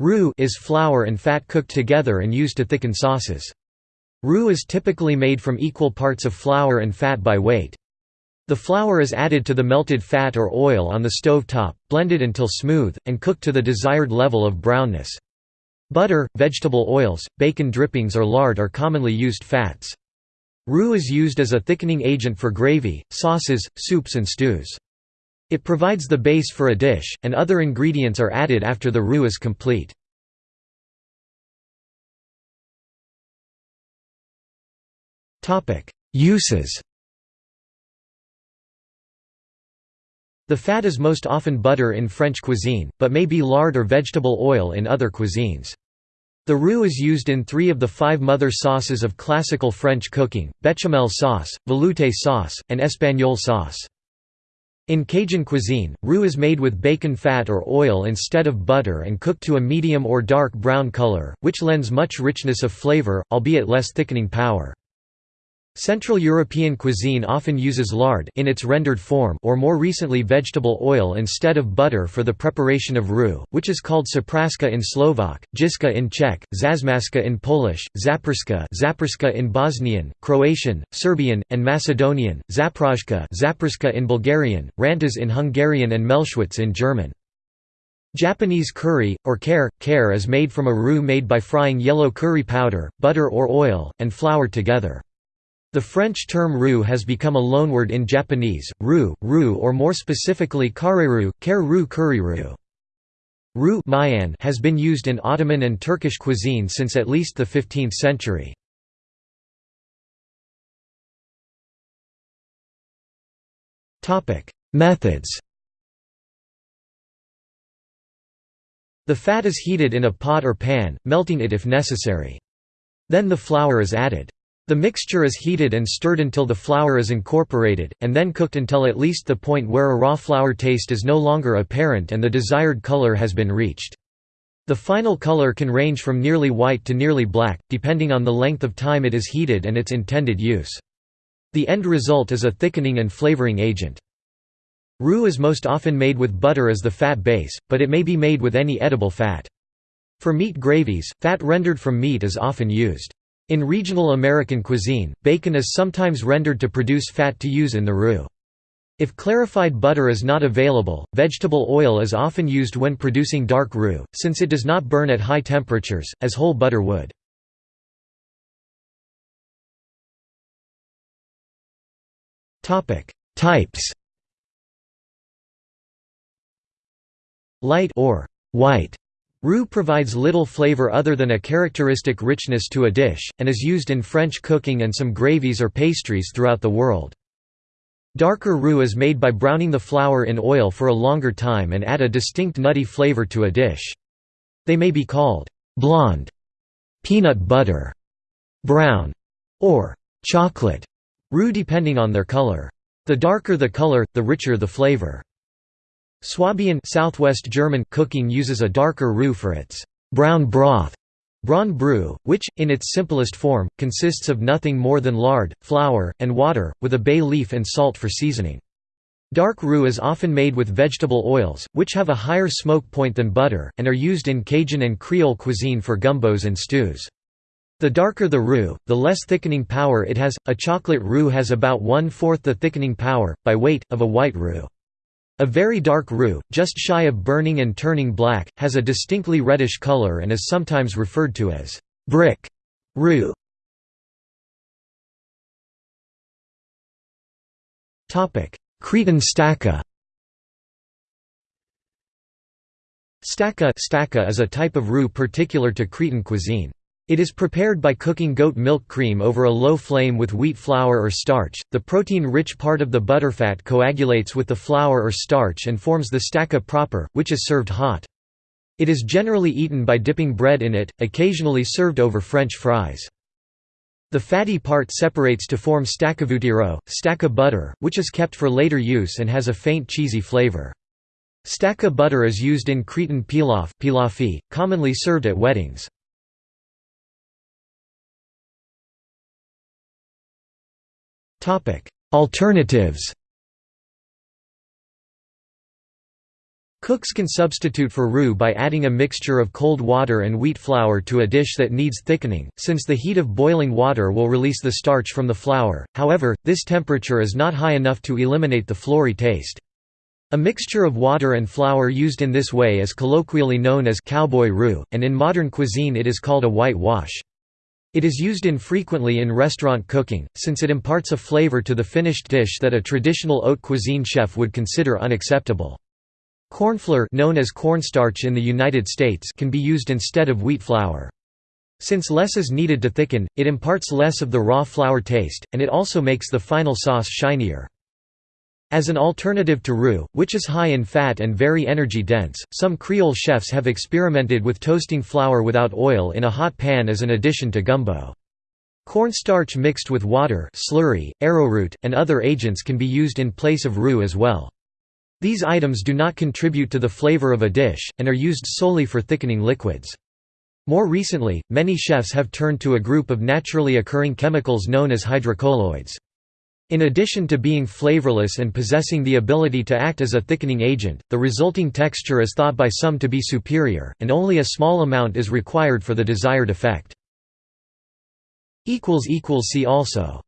Roux is flour and fat cooked together and used to thicken sauces. Roux is typically made from equal parts of flour and fat by weight. The flour is added to the melted fat or oil on the stove top, blended until smooth, and cooked to the desired level of brownness. Butter, vegetable oils, bacon drippings or lard are commonly used fats. Roux is used as a thickening agent for gravy, sauces, soups and stews. It provides the base for a dish, and other ingredients are added after the roux is complete. Uses The fat is most often butter in French cuisine, but may be lard or vegetable oil in other cuisines. The roux is used in three of the five mother sauces of classical French cooking, bechamel sauce, velouté sauce, and espagnole sauce. In Cajun cuisine, roux is made with bacon fat or oil instead of butter and cooked to a medium or dark brown color, which lends much richness of flavor, albeit less thickening power. Central European cuisine often uses lard in its rendered form or more recently vegetable oil instead of butter for the preparation of roux, which is called sapraska in Slovak, jiska in Czech, zazmaska in Polish, zaprska, in Bosnian, Croatian, Serbian, and Macedonian, zaprajka in Bulgarian, rantas in Hungarian and Mehlschwitz in German. Japanese curry, or kare, kare is made from a roux made by frying yellow curry powder, butter or oil, and flour together. The French term roux has become a loanword in Japanese, roux, roux or more specifically kareru, kare roux curry roux. Roux has been used in Ottoman and Turkish cuisine since at least the 15th century. Methods The fat is heated in a pot or pan, melting it if necessary. Then the flour is added. The mixture is heated and stirred until the flour is incorporated, and then cooked until at least the point where a raw flour taste is no longer apparent and the desired color has been reached. The final color can range from nearly white to nearly black, depending on the length of time it is heated and its intended use. The end result is a thickening and flavoring agent. Roux is most often made with butter as the fat base, but it may be made with any edible fat. For meat gravies, fat rendered from meat is often used. In regional American cuisine, bacon is sometimes rendered to produce fat to use in the roux. If clarified butter is not available, vegetable oil is often used when producing dark roux, since it does not burn at high temperatures, as whole butter would. Types Light or white Roux provides little flavor other than a characteristic richness to a dish, and is used in French cooking and some gravies or pastries throughout the world. Darker roux is made by browning the flour in oil for a longer time and add a distinct nutty flavor to a dish. They may be called blonde, peanut butter, brown, or chocolate roux depending on their color. The darker the color, the richer the flavor. Swabian Southwest German cooking uses a darker roux for its brown broth, braun brühe, which, in its simplest form, consists of nothing more than lard, flour, and water, with a bay leaf and salt for seasoning. Dark roux is often made with vegetable oils, which have a higher smoke point than butter, and are used in Cajun and Creole cuisine for gumbos and stews. The darker the roux, the less thickening power it has. A chocolate roux has about one-fourth the thickening power, by weight, of a white roux. A very dark roux, just shy of burning and turning black, has a distinctly reddish color and is sometimes referred to as brick roux. Cretan staka Staka, staka is a type of roux particular to Cretan cuisine. It is prepared by cooking goat milk cream over a low flame with wheat flour or starch. The protein-rich part of the butterfat coagulates with the flour or starch and forms the staka proper, which is served hot. It is generally eaten by dipping bread in it, occasionally served over French fries. The fatty part separates to form staccavutiro, staka butter, which is kept for later use and has a faint cheesy flavor. Staka butter is used in Cretan pilaf, pilafi, commonly served at weddings. Alternatives Cooks can substitute for roux by adding a mixture of cold water and wheat flour to a dish that needs thickening, since the heat of boiling water will release the starch from the flour, however, this temperature is not high enough to eliminate the floury taste. A mixture of water and flour used in this way is colloquially known as cowboy roux, and in modern cuisine it is called a white wash. It is used infrequently in restaurant cooking, since it imparts a flavor to the finished dish that a traditional haute cuisine chef would consider unacceptable. Cornflour known as cornstarch in the United States can be used instead of wheat flour. Since less is needed to thicken, it imparts less of the raw flour taste, and it also makes the final sauce shinier. As an alternative to roux, which is high in fat and very energy-dense, some Creole chefs have experimented with toasting flour without oil in a hot pan as an addition to gumbo. Cornstarch mixed with water slurry, arrowroot, and other agents can be used in place of roux as well. These items do not contribute to the flavor of a dish, and are used solely for thickening liquids. More recently, many chefs have turned to a group of naturally occurring chemicals known as hydrocolloids. In addition to being flavorless and possessing the ability to act as a thickening agent, the resulting texture is thought by some to be superior, and only a small amount is required for the desired effect. See also